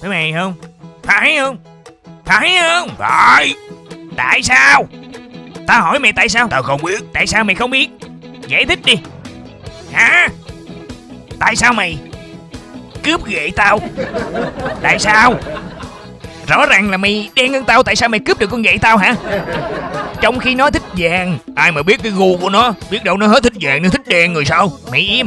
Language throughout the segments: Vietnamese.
Phải mày không? Phải không? Phải không? Phải Tại sao? Tao hỏi mày tại sao? Tao không biết Tại sao mày không biết? Giải thích đi. Hả? Tại sao mày cướp ghệ tao? Tại sao? Rõ ràng là mày đen hơn tao, tại sao mày cướp được con ghệ tao hả? Trong khi nó thích vàng, Ai mà biết cái gu của nó Biết đâu nó hết thích vàng nó thích đen rồi sao mày im.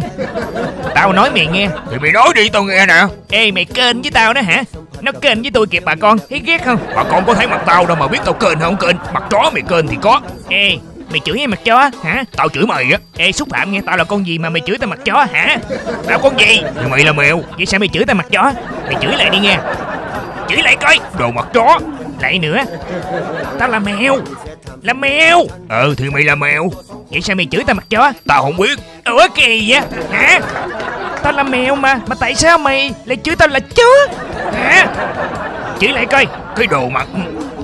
Tao nói mày nghe. Thì mày nói đi tao nghe nè Ê mày kênh với tao đó hả? Nó kênh với tôi kìa bà con, thấy ghét không? Bà con có thấy mặt tao đâu mà biết tao kênh hay không kênh Mặt chó mày kênh thì có Ê, mày chửi em mặt chó hả? Tao chửi mày á Ê xúc phạm nghe tao là con gì mà mày chửi tao mặt chó hả? Tao con gì Thì mày là mèo Vậy sao mày chửi tao mặt chó? Mày chửi lại đi nghe. Chửi lại coi. Đồ mặt chó Lại nữa. Tao là mèo. Là mèo. Ừ thì mày là mèo Vậy sao mày chửi tao mặt chó? Tao không biết Ủa kỳ vậy? Hả? Tao là mèo mà, mà tại sao mày lại chửi tao là chó? Hả? Chửi lại coi. Cái đồ mặt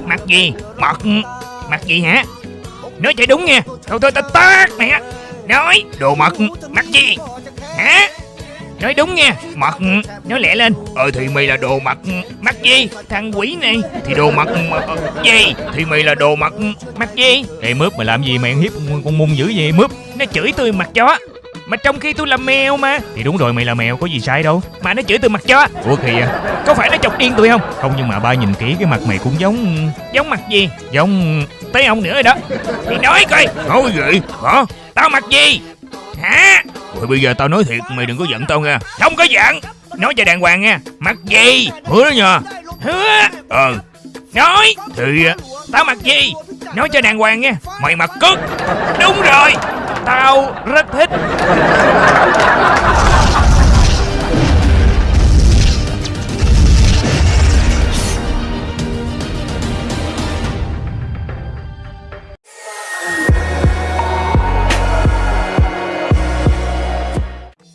Mặt gì? Mặt Mặt gì hả? Nói cho đúng nha. Thôi thôi tao tát mày á. Nói. Đồ mặt Mặt gì? Hả? Nói đúng nha. Mặt Nói lẹ lên. Ờ thì mày là đồ mặt Mặt gì? Thằng quỷ này. Thì đồ mặt ờ, Gì? Thì mày là đồ mặt Mặt gì? Ê mướp mày làm gì mày ăn hiếp con, con mung dữ vậy mướp Nó chửi tôi mặt chó. Mà trong khi tôi là mèo mà. Thì đúng rồi mày là mèo có gì sai đâu Mà nó chửi tôi mặt chó. Ủa kìa Có phải nó chọc điên tôi không? Không nhưng mà ba nhìn kỹ cái mặt mày cũng giống Giống mặt gì? Giống Tới ông nữa rồi đó. Thì nói coi. Nói gì Hả Tao mặt gì? Hả? Rồi bây giờ tao nói thiệt Mày đừng có giận tao nha Không có giận. Nói cho đàng hoàng nha. Mặt gì? Hứa đó nha Hứa. Ờ Nói. Thì Tao mặt gì? Nói cho đàng hoàng nha. mày mặt cất Đúng rồi. Tao rất thích.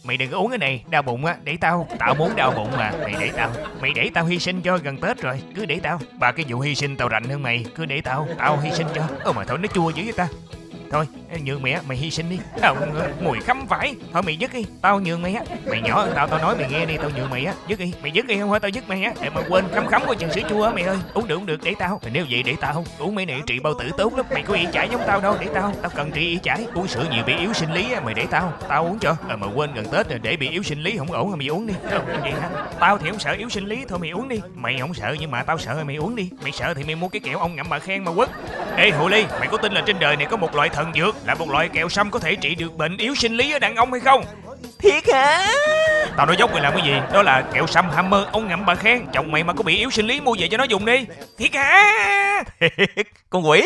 Mày đừng có uống cái này, đau bụng á, để tao, tao muốn đau bụng mà, mày để tao, mày để tao hy sinh cho gần Tết rồi, cứ để tao, ba cái vụ hy sinh tao rành hơn mày, cứ để tao, tao hy sinh cho, ơ mà thôi nó chua dữ vậy ta, thôi nhường mày á, mày hy sinh đi, không, mùi khắm phải, thôi mày dứt đi, tao nhường mày á, mày nhỏ hơn tao, tao nói mày nghe đi, tao nhường mày á, dứt đi, mày dứt đi không hả, tao dứt mày á, để mà quên khắm khắm của chừng sữa chua á mày ơi, uống được uống được. Để tao, nếu vậy để tao, uống mấy này trị bao tử tốt lắm, mày có y chải giống tao đâu, để tao, tao cần trị y chải, uống sữa nhiều bị yếu sinh lý á, mày để tao, tao uống cho, ờ mà quên gần Tết rồi để bị yếu sinh lý không ổn rồi mày uống đi, không vậy hả? Tao thì không sợ yếu sinh lý. Thôi mày uống đi, mày không sợ nhưng mà tao sợ rồi mày uống đi, mày sợ thì mày mua cái kẹo ông ngậm bà khen mà quất. Ê hồ ly, mày có tin là trên đời này có một loại thần dược là một loại kẹo sâm có thể trị được bệnh yếu sinh lý ở đàn ông hay không? Thiệt hả? Tao nói dốc mày làm cái gì? Đó là kẹo sâm hammer ông ngậm bà khen. Chồng mày mà có bị yếu sinh lý mua về cho nó dùng đi. Thiệt hả? Con quỷ